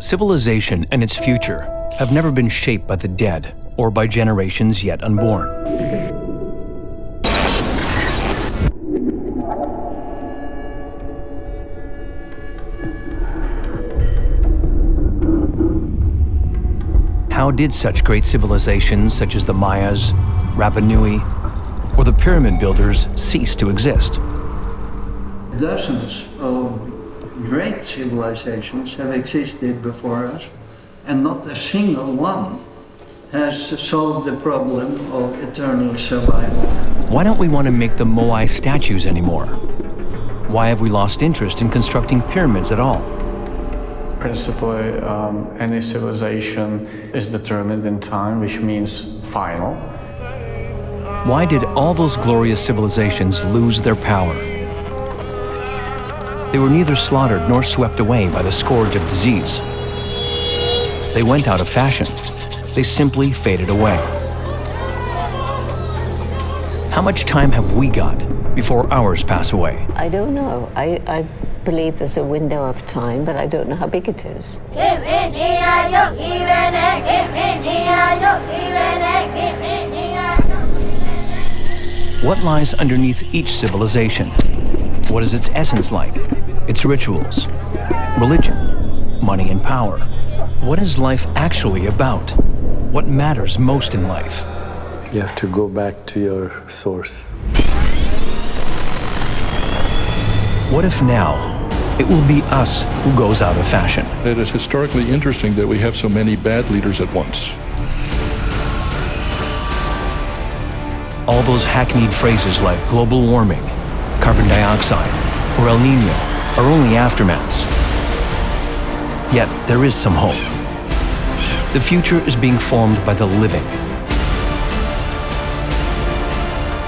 Civilization and its future have never been shaped by the dead or by generations yet unborn. How did such great civilizations such as the Mayas, Rapa Nui, or the pyramid builders cease to exist? Dozens of great civilizations have existed before us, and not a single one has solved the problem of eternal survival. Why don't we want to make the Moai statues anymore? Why have we lost interest in constructing pyramids at all? Principally, um, any civilization is determined in time, which means final. Why did all those glorious civilizations lose their power? They were neither slaughtered nor swept away by the scourge of disease. They went out of fashion. They simply faded away. How much time have we got before ours pass away? I don't know. I, I believe there's a window of time, but I don't know how big it is. What lies underneath each civilization? What is its essence like? Its rituals? Religion? Money and power? What is life actually about? What matters most in life? You have to go back to your source. What if now it will be us who goes out of fashion? It is historically interesting that we have so many bad leaders at once. All those hackneyed phrases like global warming, carbon dioxide, or El Nino are only aftermaths. Yet there is some hope. The future is being formed by the living.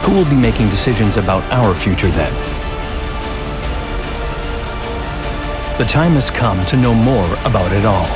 Who will be making decisions about our future then? The time has come to know more about it all.